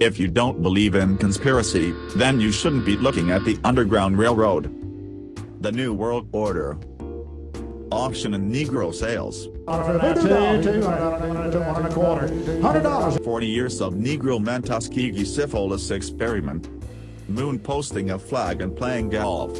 If you don't believe in conspiracy, then you shouldn't be looking at the Underground Railroad. The New World Order. Auction and Negro sales. $100. 40 years of Negro men Tuskegee syphilis experiment. Moon posting a flag and playing golf.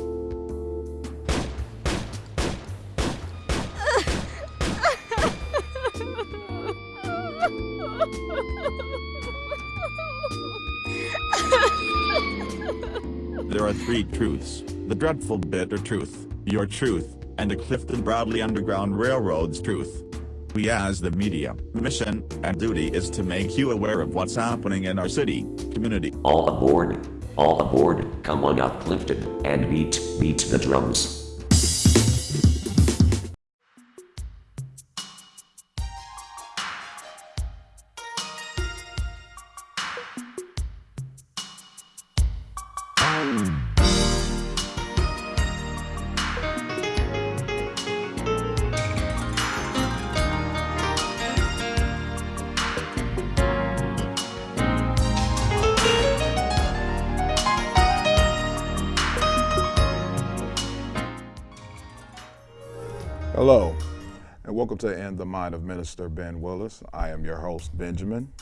There are three truths, the dreadful bitter truth, your truth, and the Clifton Bradley Underground Railroad's truth. We as the media, mission, and duty is to make you aware of what's happening in our city, community. All aboard. All aboard. Come on up, Clifton, and beat, beat the drums. Welcome to In the Mind of Minister Ben Willis. I am your host, Benjamin.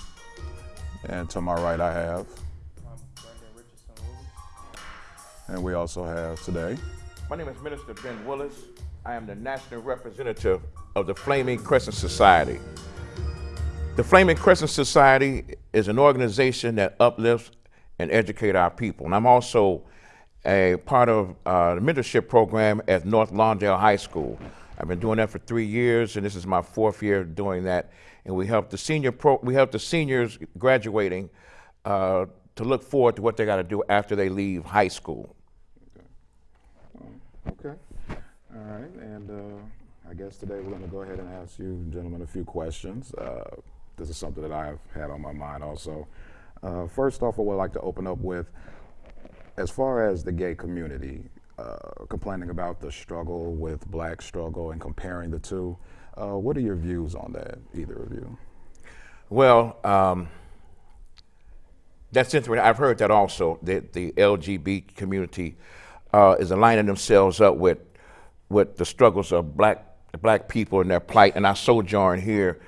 And to my right, I have, and we also have today, My name is Minister Ben Willis. I am the national representative of the Flaming Crescent Society. The Flaming Crescent Society is an organization that uplifts and educates our people. And I'm also a part of uh, the mentorship program at North Lawndale High School. I've been doing that for three years, and this is my fourth year doing that. And we help the senior pro, we help the seniors graduating uh, to look forward to what they got to do after they leave high school. okay. All right, and uh, I guess today we're going to go ahead and ask you gentlemen a few questions. Uh, this is something that I've had on my mind also. Uh, first off, I would like to open up with, as far as the gay community, uh, complaining about the struggle with black struggle and comparing the two, uh, what are your views on that, either of you? Well, um, that's interesting. I've heard that also. That the LGBT community uh, is aligning themselves up with with the struggles of black black people and their plight. And I sojourn here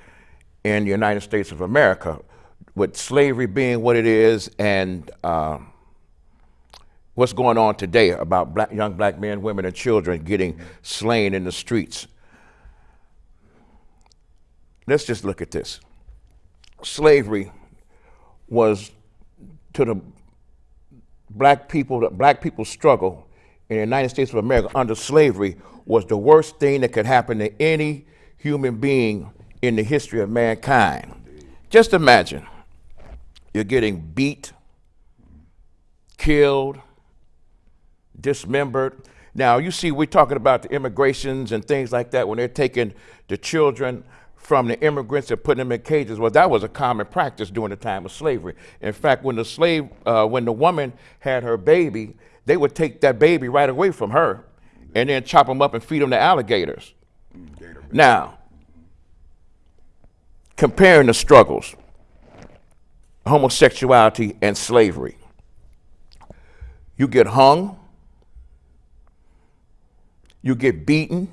in the United States of America, with slavery being what it is, and uh, what's going on today about black, young black men, women, and children getting slain in the streets. Let's just look at this. Slavery was to the black people, the black people's struggle in the United States of America under slavery was the worst thing that could happen to any human being in the history of mankind. Just imagine you're getting beat, killed, dismembered. Now, you see, we're talking about the immigrations and things like that when they're taking the children from the immigrants and putting them in cages. Well, that was a common practice during the time of slavery. In fact, when the slave, uh, when the woman had her baby, they would take that baby right away from her and then chop them up and feed them to alligators. Now, comparing the struggles, homosexuality and slavery. You get hung, you get beaten,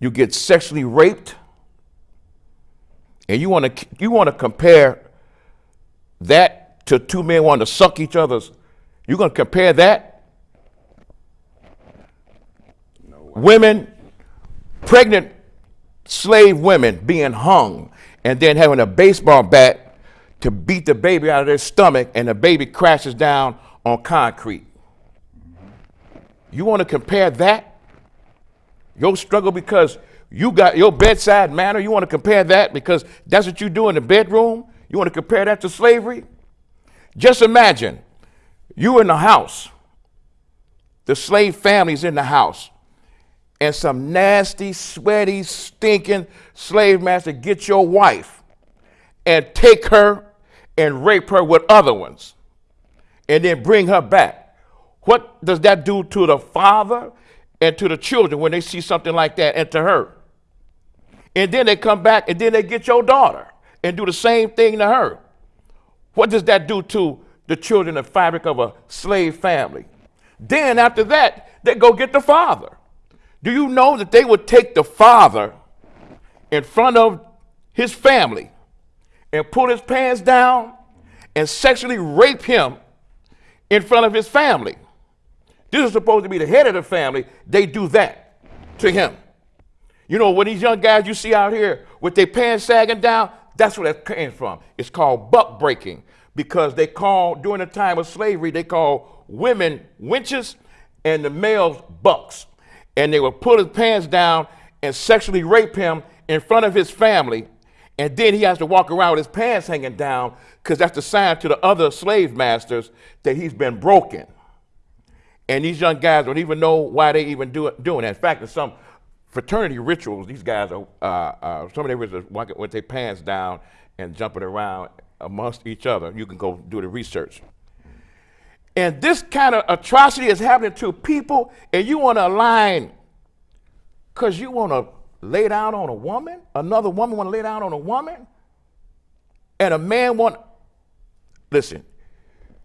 you get sexually raped, and you want to you want to compare that to two men wanting to suck each other's. You're going to compare that? women, pregnant slave women being hung, and then having a baseball bat to beat the baby out of their stomach, and the baby crashes down on concrete. You want to compare that? Your struggle because you got your bedside manner, you want to compare that because that's what you do in the bedroom? You want to compare that to slavery? Just imagine you in the house, the slave family's in the house, and some nasty, sweaty, stinking slave master get your wife and take her and rape her with other ones and then bring her back. What does that do to the father and to the children when they see something like that and to her? And then they come back and then they get your daughter and do the same thing to her. What does that do to the children, the fabric of a slave family? Then after that, they go get the father. Do you know that they would take the father in front of his family and pull his pants down and sexually rape him in front of his family? This is supposed to be the head of the family. They do that to him. You know, when these young guys you see out here with their pants sagging down, that's where that came from. It's called buck breaking because they call, during the time of slavery, they call women wenches and the males bucks. And they would pull his pants down and sexually rape him in front of his family. And then he has to walk around with his pants hanging down because that's the sign to the other slave masters that he's been broken. And these young guys don't even know why they even do it, doing that. In fact, in some fraternity rituals, these guys are, uh, uh, some of them walking with their pants down and jumping around amongst each other. You can go do the research. And this kind of atrocity is happening to people, and you want to align because you want to lay down on a woman, another woman want to lay down on a woman, and a man want, listen,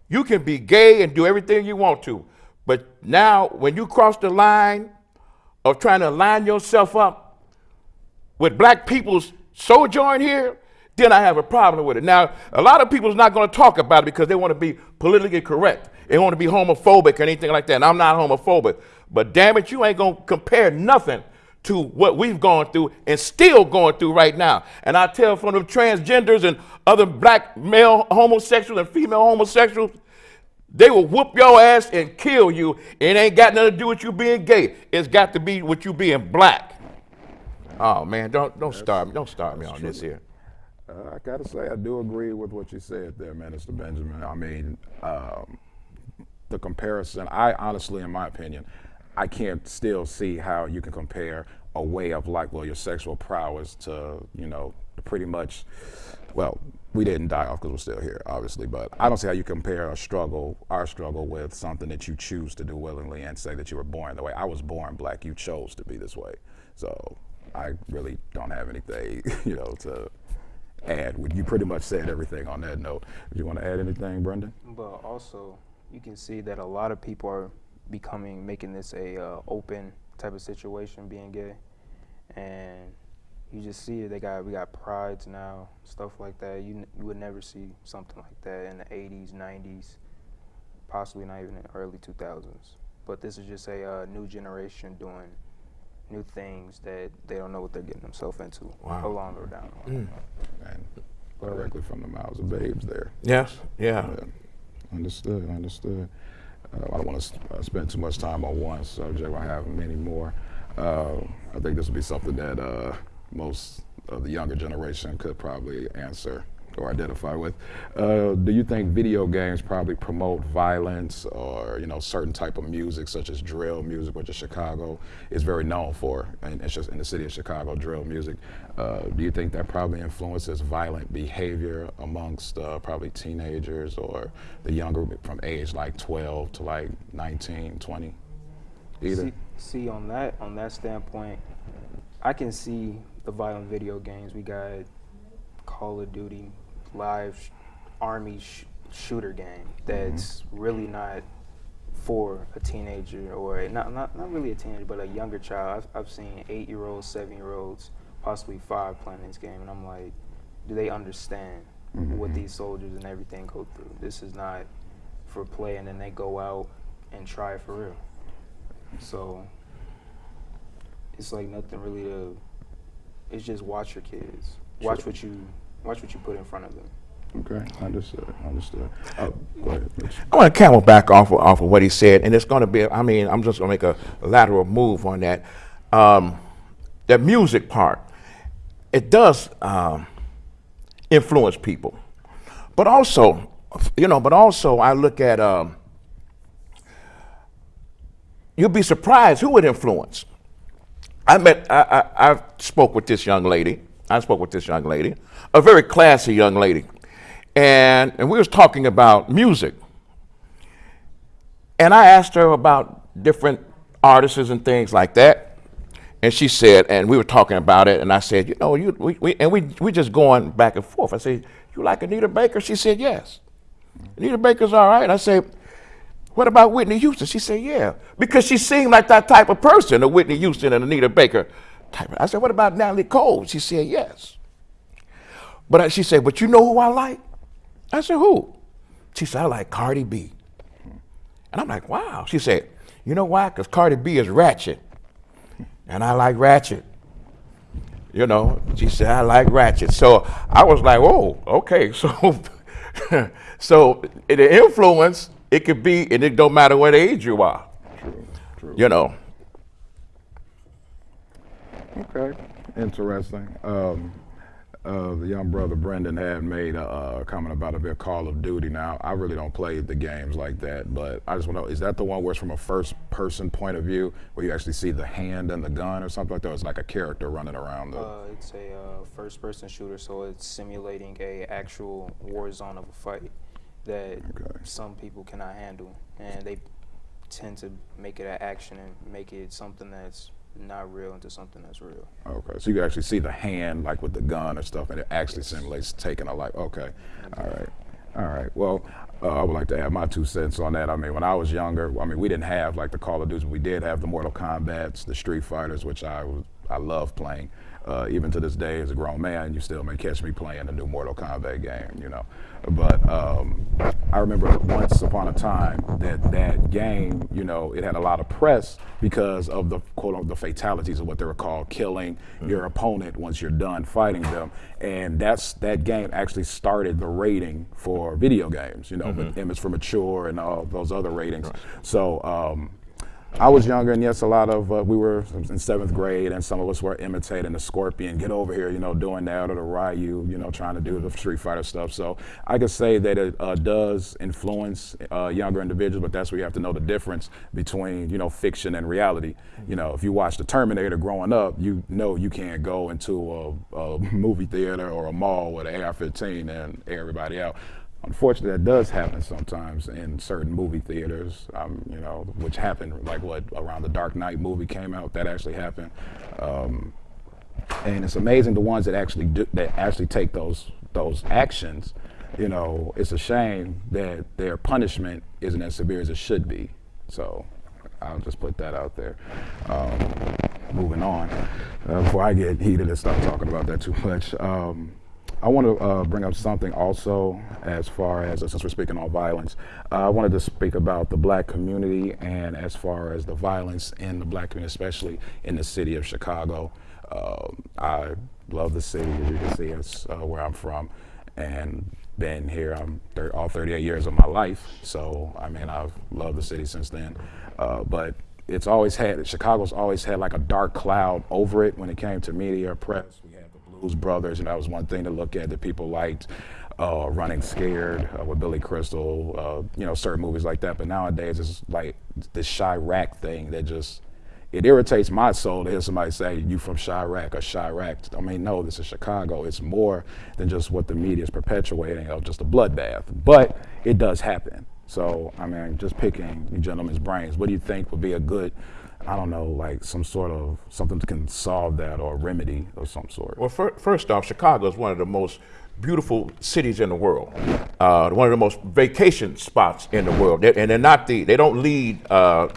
you can be gay and do everything you want to, but now when you cross the line of trying to line yourself up with black people's sojourn here, then I have a problem with it. Now, a lot of people is not going to talk about it because they want to be politically correct. They want to be homophobic or anything like that. And I'm not homophobic. But damn it, you ain't going to compare nothing to what we've gone through and still going through right now. And I tell from the transgenders and other black male homosexuals and female homosexuals, they will whoop your ass and kill you. It ain't got nothing to do with you being gay. It's got to be with you being black. Oh man, don't don't start me. Don't start me on this here. Uh, I gotta say, I do agree with what you said there, Minister Benjamin. I mean, um, the comparison, I honestly, in my opinion, I can't still see how you can compare a way of like, well, your sexual prowess to, you know, pretty much, well, we didn't die off because we're still here, obviously, but I don't see how you compare a struggle, our struggle, with something that you choose to do willingly and say that you were born the way. I was born black, you chose to be this way. So I really don't have anything, you know, to add. You pretty much said everything on that note. Do you want to add anything, Brendan? But also, you can see that a lot of people are becoming, making this a uh, open type of situation, being gay, and you just see it. They got we got prides now, stuff like that. You you would never see something like that in the 80s, 90s, possibly not even in the early 2000s. But this is just a uh, new generation doing new things that they don't know what they're getting themselves into Wow. along or down. And directly from the mouths of babes there. Yes, yeah. Yeah. Understood, understood. Uh, I don't want to uh, spend too much time on one subject. I have many more. Uh, I think this would be something that uh, most of the younger generation could probably answer or identify with. Uh, do you think video games probably promote violence or you know certain type of music such as drill music, which is Chicago is very known for, and it's just in the city of Chicago, drill music. Uh, do you think that probably influences violent behavior amongst uh, probably teenagers or the younger from age like 12 to like 19, 20? Either. See, see on that on that standpoint, I can see the violent video games. We got Call of Duty, live sh- army sh- shooter game that's mm-hmm. really not for a teenager or not, not not really a teenager, but a younger child. I've, I've seen eight year olds, seven year olds, possibly five playing this game, and I'm like, do they understand mm-hmm. what these soldiers and everything go through? This is not for play, and then they go out and try it for real. So it's like nothing really to. It's just watch your kids. Watch Sure. what you watch what you put in front of them. Okay, understood, understood. Oh, go ahead, Mitch. I want to camel back off of, off of what he said, and it's going to be, I mean, I'm just going to make a lateral move on that. Um, that music part, it does um, influence people. But also, you know, but also I look at, um, you'd be surprised who it influence. I met, I, I, I spoke with this young lady. I spoke with this young lady, a very classy young lady, and and we was talking about music. And I asked her about different artists and things like that, and she said, and we were talking about it, and I said, you know, you we, we and we we just going back and forth. I said, you like Anita Baker? She said, yes. Anita Baker's all right. I say, what about Whitney Houston? She said, yeah, because she seemed like that type of person, a Whitney Houston and Anita Baker type. I said, what about Natalie Cole? She said, yes. But I, she said, but you know who I like? I said, who? She said, I like Cardi B. And I'm like, wow. She said, you know why? Because Cardi B is ratchet. And I like ratchet. You know, she said, I like ratchet. So I was like, oh, okay. So, so the influence, it could be, and it don't matter what age you are. True, true. You know. Okay, interesting. Um, uh, the young brother Brendan had made a, a comment about a bit Call of Duty. Now, I really don't play the games like that, but I just want to know: is that the one where it's from a first-person point of view, where you actually see the hand and the gun, or something like that? Or it's like a character running around. The... Uh, it's a uh, first-person shooter, so it's simulating a actual war zone of a fight that Okay. some people cannot handle, and they tend to make it an action and make it something that's not real into something that's real. Okay, so you can actually see the hand, like with the gun or stuff, and it actually simulates taking a life. Okay, all right, all right. Well, uh, I would like to add my two cents on that. I mean, when I was younger, I mean, we didn't have like the Call of Duty. We did have the Mortal Kombat's, the Street Fighters, which I was, I love playing. Uh, even to this day, as a grown man, you still may catch me playing a new Mortal Kombat game, you know. But um, I remember once upon a time that that game, you know, it had a lot of press because of the quote unquote the fatalities of what they were called killing your opponent once you're done fighting them, and that's that game actually started the rating for video games, you know, with image for mature and all those other ratings. So. Um, I was younger, and yes, a lot of uh, we were in seventh grade, and some of us were imitating the Scorpion, get over here, you know, doing that, or the Ryu, you know, trying to do the Street Fighter stuff. So I could say that it uh, does influence uh, younger individuals, but that's where you have to know the difference between, you know, fiction and reality. You know, if you watch The Terminator growing up, you know you can't go into a, a movie theater or a mall with an AR-15 and everybody out. Unfortunately, that does happen sometimes in certain movie theaters, um, you know, which happened like what around the Dark Knight movie came out. That actually happened, um, and it's amazing the ones that actually do, that actually take those those actions. You know, it's a shame that their punishment isn't as severe as it should be. So, I'll just put that out there. Um, moving on, uh, before I get heated and start talking about that too much. Um, I want to uh, bring up something also as far as, since we're speaking on violence, uh, I wanted to speak about the black community and as far as the violence in the black community, especially in the city of Chicago. Um I love the city, as you can see, it's uh, where I'm from, and been here I'm thir- all 38 years of my life. So, I mean, I've loved the city since then. Uh, but it's always had, Chicago's always had like a dark cloud over it when it came to media press. Blues Brothers, and that was one thing to look at that people liked. Uh, Running Scared uh, with Billy Crystal, uh, you know, certain movies like that. But nowadays, it's like this Chiraq thing that just it irritates my soul to hear somebody say you from Chiraq or Chiraq. I mean, no, this is Chicago. It's more than just what the media is perpetuating of just a bloodbath. But it does happen. So, I mean, just picking you gentlemen's brains, what do you think would be a good, I don't know, like some sort of something that can solve that or remedy of some sort? Well, fir- first off, Chicago is one of the most beautiful cities in the world. Uh, one of the most vacation spots in the world. They- and they're not the, they don't lead uh,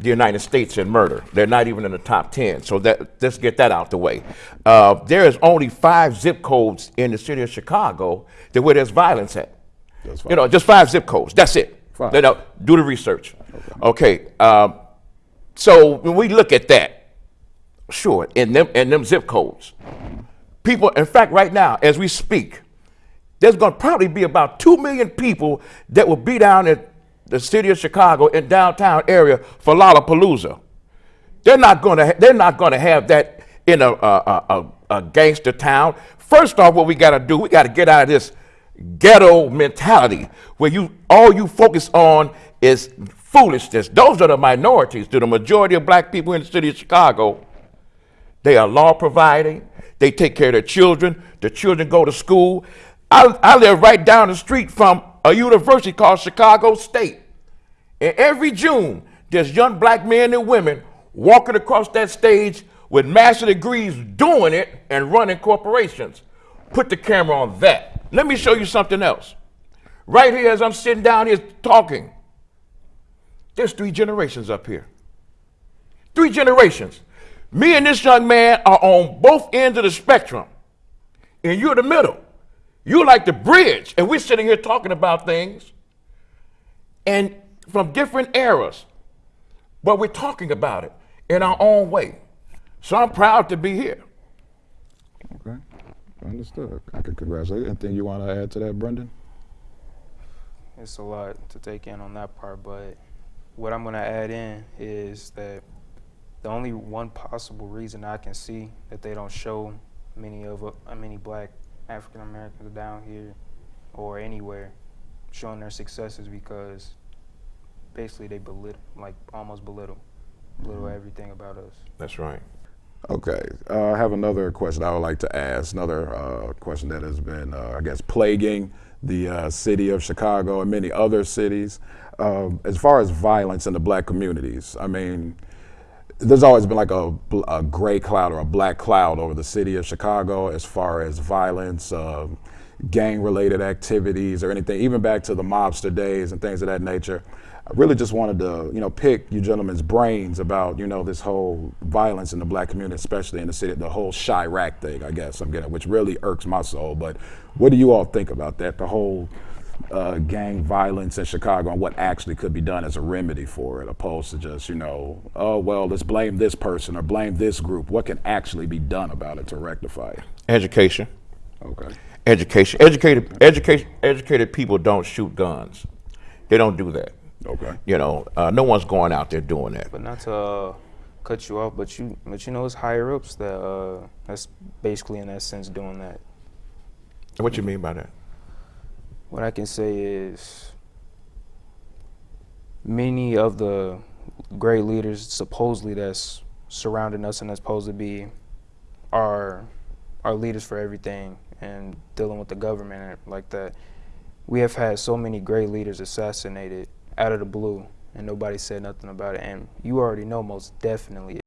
the United States in murder. They're not even in the top 10. So that, let's get that out the way. Uh, there is only five zip codes in the city of Chicago that where there's violence at. You know, just five zip codes. That's it. Five. You know, do the research. Okay. um, so when we look at that, sure, in them in them zip codes, people. In fact, right now, as we speak, there's going to probably be about two million people that will be down in the city of Chicago in downtown area for Lollapalooza. They're not going to. They're not going to have that in a, a, a, a gangster town. First off, what we got to do, we got to get out of this ghetto mentality where you all you focus on is foolishness. Those are the minorities. To the majority of black people in the city of Chicago, they are law providing. They take care of their children. The children go to school. I, I live right down the street from a university called Chicago State. And every June, there's young black men and women walking across that stage with master degrees doing it and running corporations. Put the camera on that. Let me show you something else. Right here, as I'm sitting down here talking, there's three generations up here. Three generations. Me and this young man are on both ends of the spectrum, and you're the middle. You're like the bridge, and we're sitting here talking about things and from different eras, but we're talking about it in our own way. So I'm proud to be here. Okay, understood. I can congratulate. Anything you want to add to that, Brendan? It's a lot to take in on that part, but what I'm going to add in is that the only one possible reason I can see that they don't show many of uh, many black African Americans down here or anywhere showing their successes because basically they belittle, like almost belittle, belittle everything about us. That's right. Okay, uh, I have another question I would like to ask. Another uh, question that has been, uh, I guess, plaguing the uh, city of Chicago and many other cities. Um, as far as violence in the black communities, I mean, there's always been like a, a gray cloud or a black cloud over the city of Chicago as far as violence, um, gang related activities, or anything, even back to the mobster days and things of that nature. I really just wanted to, you know, pick you gentlemen's brains about, you know, this whole violence in the black community, especially in the city, the whole Chiraq thing, I guess I'm getting, which really irks my soul. But what do you all think about that? The whole uh, gang violence in Chicago and what actually could be done as a remedy for it, opposed to just, you know, oh, well, let's blame this person or blame this group. What can actually be done about it to rectify it? Education. Okay. Education. Educated, education, educated people don't shoot guns. They don't do that. Okay. You know, uh, no one's going out there doing that. But not to uh, cut you off, but you, but you know, it's higher ups that uh, that's basically in that sense doing that. What you mean by that? What I can say is many of the great leaders supposedly that's surrounding us and that's supposed to be our our leaders for everything and dealing with the government like that. We have had so many great leaders assassinated out of the blue and nobody said nothing about it. And you already know most definitely